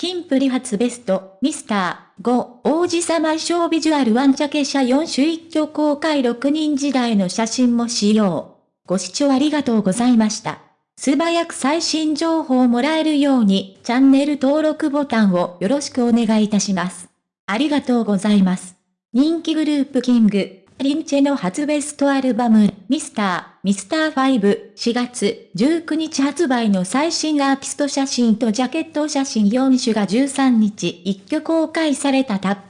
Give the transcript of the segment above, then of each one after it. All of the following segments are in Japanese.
キンプリ初ベスト、ミスター、5、王子様衣装ビジュアルワンジャケ写4種一挙公開6人時代の写真も使用。ご視聴ありがとうございました。素早く最新情報をもらえるように、チャンネル登録ボタンをよろしくお願いいたします。ありがとうございます。人気グループキング、リンチェの初ベストアルバム、ミスター、ミスター5、4月19日発売の最新アーティスト写真とジャケット写真4種が13日一挙公開されたタップ。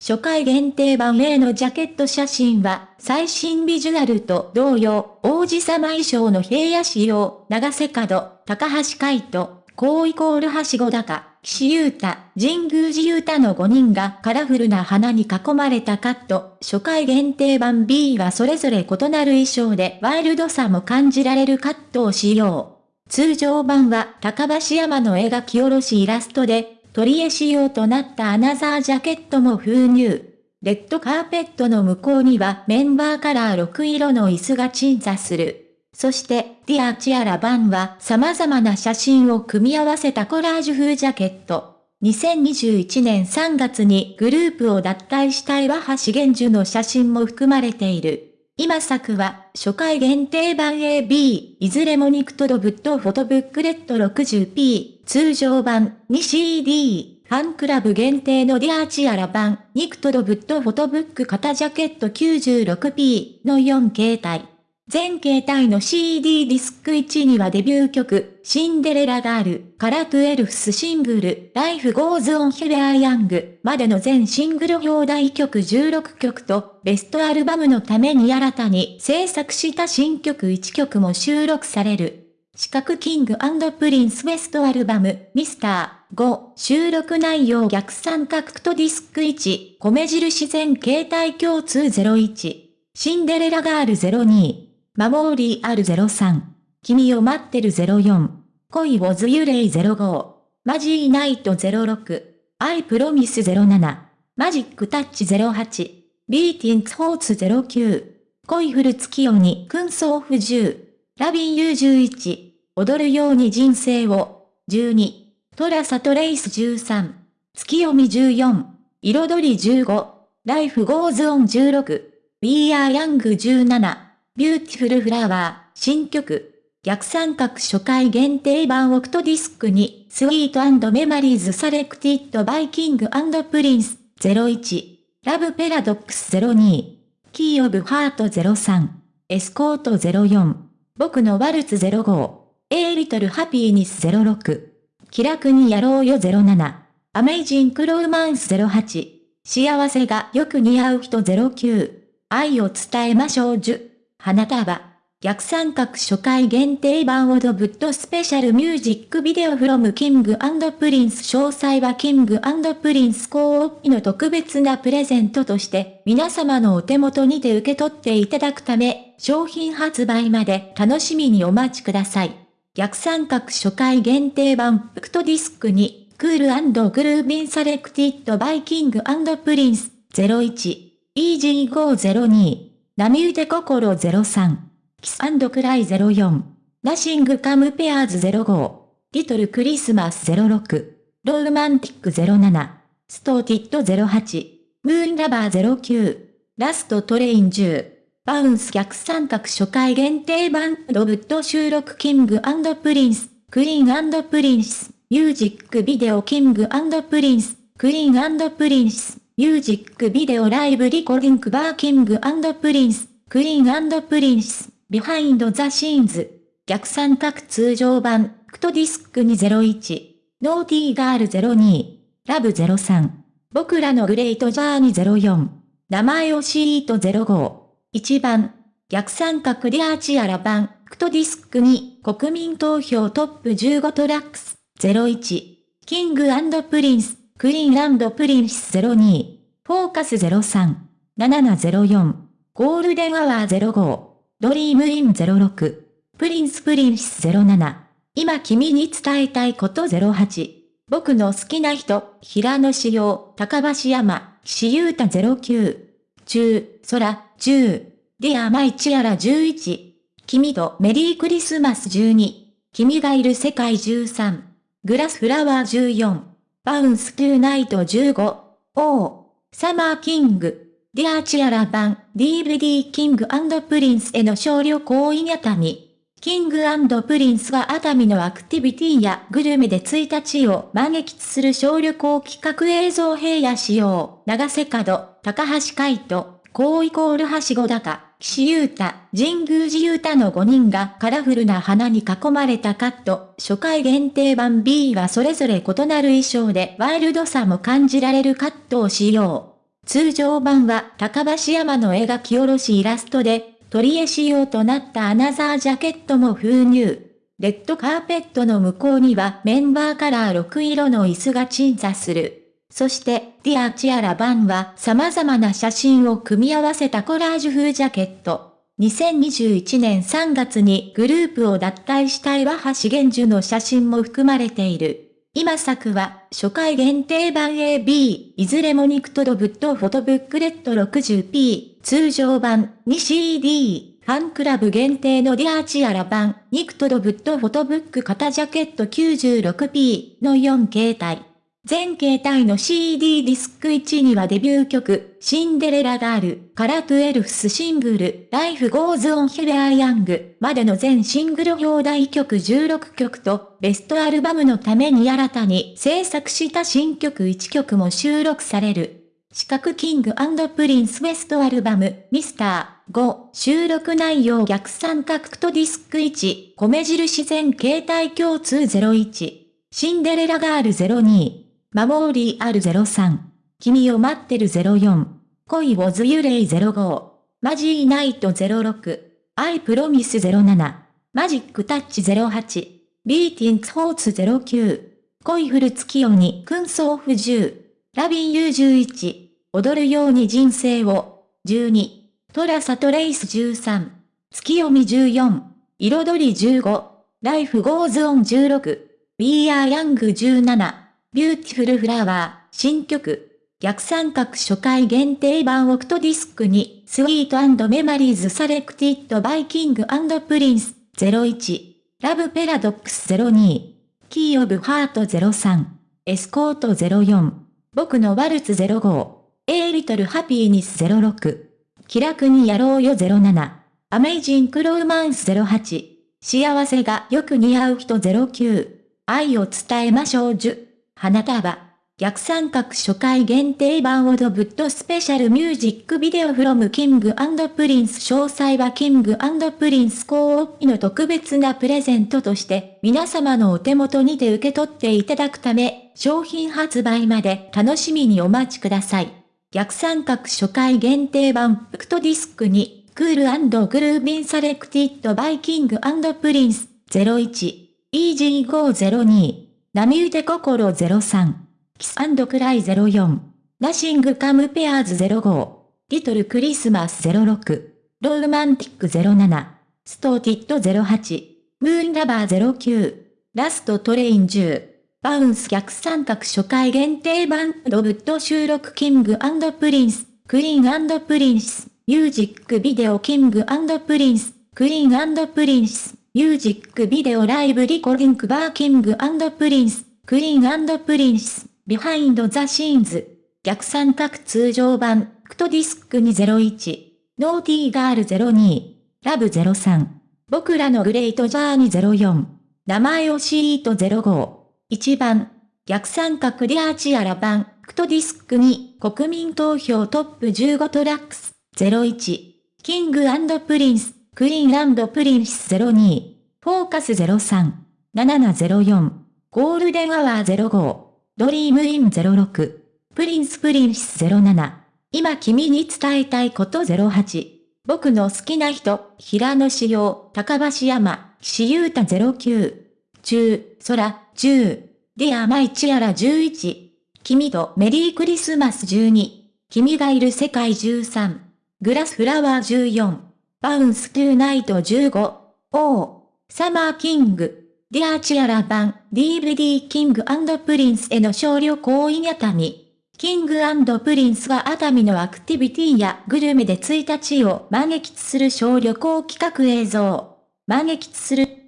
初回限定版 A のジャケット写真は、最新ビジュアルと同様、王子様衣装の平野仕様、長瀬角、高橋海人、高イコールはしご高、岸優太、神宮寺優太の5人がカラフルな花に囲まれたカット、初回限定版。B はそれぞれ異なる衣装で。ワイルドさも感じられるカットを使用。通常版は。高橋山の描き下ろしイラストで、取り絵仕様となったアナザージャケットも封入。レッドカーペットの向こうには。メンバーカラー6色の椅子が鎮座する。そして、ディアチアラ版は様々な写真を組み合わせたコラージュ風ジャケット。2021年3月にグループを脱退した岩橋玄樹の写真も含まれている。今作は初回限定版 AB、いずれもニクトドブットフォトブックレット 60p、通常版 2CD、ファンクラブ限定のディアーチアラ版、ニクトドブットフォトブック型ジャケット 96p の4形態。全形態の CD ディスク1にはデビュー曲、シンデレラガール、から twelfth シングル、 Life goes on We are young までの全シングル表題曲16曲と、ベストアルバムのために新たに制作した新曲1曲も収録される。四角キングプリンスベストアルバム、ミスター5、収録内容逆三角とディスク1、米印全形態共通01、シンデレラガール02、Memorial 03。君を待ってる04。恋わずらい05。 Mazy Night 06。 I promise 07。 Magic Touch 08。 Beating Hearts 09。恋降る月夜に君想ふ10。 Lovin' you 11。踊るように人生を。12。 Trace Trace 13。月読み14。彩り15。Life goes on 16。We are young 17。 Beautiful Flower、新曲。逆三角初回限定版オクトディスクに、 Sweet Memories selected by King Prince 01、 Love Paradox 02、 Key of Heart 03、エスコート04、僕のワルツ05、 A Little Happiness 06、気楽にやろうよ07、Amazing Romance 08、幸せがよく似合う人09、愛を伝えましょう10。花束。逆三角初回限定版オドブッド Special Music Video from King Prince 詳細はキングプリンスコーピの特別なプレゼントとして皆様のお手元にて受け取っていただくため商品発売まで楽しみにお待ちください。逆三角初回限定版プクトディスクに Cool Groovin' selected by King Prince 01 EG502 波打て心03。 Kiss Cry 04。 Nothing compares 05。 Little Christmas 06。 Romantic 07。 Started 08。 Moon Lover 09。 Last Train 10。バウンス逆三角初回限定版ロブット収録キングプリンス。クイーンプリンス。ミュージックビデオキングプリンス。クイーンプリンス。ミュージックビデオライブリコリンクバーキングプリンス、クイーンプリンス、ビハインドザシーンズ、逆三角通常版、クトディスク201、ノーティーガール02、ラブ03、僕らの Great Journey 04、名前教えて05、1番、逆三角 Dear Tiara 版、クトディスク2、国民投票 Top 15 Tracks、01、キングプリンス、クイーンランドプリンス02、フォーカス03、7704、 Golden Hour 05、 Dream in 06、 Prince Princess 07、今君に伝えたいこと08、僕の好きな人、平野紫耀、高橋海人、岸優太09、中、空、10、 Dear My Tiara 11、君とメリークリスマス12、君がいる世界13、 Glass Flower 14、 Bounce To Night 15、 Oh、サマーキング、 Dear Tiara 版 DVD キングプリンスへの小旅行為熱海。キングプリンスが熱海のアクティビティやグルメで1日を満喫する小旅行企画。映像平野紫耀、永瀬廉、高橋海人、高イコール橋小高、岸優太、神宮寺勇太の5人がカラフルな花に囲まれたカット、初回限定版 B はそれぞれ異なる衣装でワイルドさも感じられるカットを使用。通常版は高橋海人の描き下ろしイラストで、トリエ仕様となったアナザージャケットも封入。レッドカーペットの向こうにはメンバーカラー6色の椅子が鎮座する。そして、ディアチアラ版は様々な写真を組み合わせたコラージュ風ジャケット。2021年3月にグループを脱退した岩橋玄樹の写真も含まれている。今作は、初回限定版 AB、いずれもニクトロブットフォトブックレット 60p、通常版 2CD、ファンクラブ限定の Dear Tiara 版、ニクトロブットフォトブック型ジャケット 96p の4形態。全形態の CD ディスク1にはデビュー曲、シンデレラガール、から 12th シングル、 Life goes on We are young までの全シングル表題曲16曲と、ベストアルバムのために新たに制作した新曲1曲も収録される。四角キングプリンスベストアルバム、ミスター5、収録内容逆三角とディスク1、米印全形態共通01、シンデレラガール02、 Memorial 03。君を待ってる04。恋わずらい05。 Mazy Night 06。 I promise 07。 Magic Touch 08。 Beating Hearts 09。恋降る月夜に君想ふ10。 Lovin' you 11。踊るように人生を。12。 Trace Trace 13。月読み14。彩り15。 Life goes on 16。We are young 17。 Beautiful Flower、新曲。逆三角初回限定版オクトディスクに、 Sweet Memories selected by Kingプリンス01、 Love Paradox 02、 Key of Heart 03、 Escort 04、僕のワルツ05、 A Little Happiness 06、気楽にやろうよ07、 Amazing Romance 08、幸せがよく似合う人09、愛を伝えましょう10。花束。逆三角初回限定版オドブット special music video from キングプリンス詳細はキングプリンスコーオの特別なプレゼントとして皆様のお手元にて受け取っていただくため商品発売まで楽しみにお待ちください。逆三角初回限定版プクトディスクにクールグルービンサレクティッドバイキングプリンス01 EG502 波打て心03。キスクライ04。ナシングカムペアーズ05。リトルクリスマス06。ローマンティック07。ストーティッド08。ムーンラバー09。ラストトレイン10。バウンス逆三角初回限定版ロブット収録キングプリンス。クイーンプリンス。ミュージックビデオキングプリンス。クイーンプリンス。ミュージックビデオライブリコリンクバーキングプリンス、クイーンプリンス、ビハインドザシーンズ、逆三角通常版、クトディスク201、ノーティーガール02、ラブ03、僕らのグレートジャーニー04、名前をシート05、1番、逆三角リアーチアラ版、クトディスク2、国民投票トップ15トラックス、01、キングプリンス、クイーンランドプリンス02、フォーカス03、7704、ゴールデンアワー05、ドリームイン06、プリンスプリンス07、今君に伝えたいこと08、僕の好きな人、平野志陽、高橋山、岸優太09、中、空、10、ディアマイチアラ11、君とメリークリスマス12、君がいる世界13、Glass Flower 14、 Bounce To Night 15、王、 Summer King、 Dear Tiara 版、DVD キングプリンスへの小旅行 in 熱海。キングプリンスが熱海のアクティビティやグルメで1日を満喫する小旅行企画映像。満喫する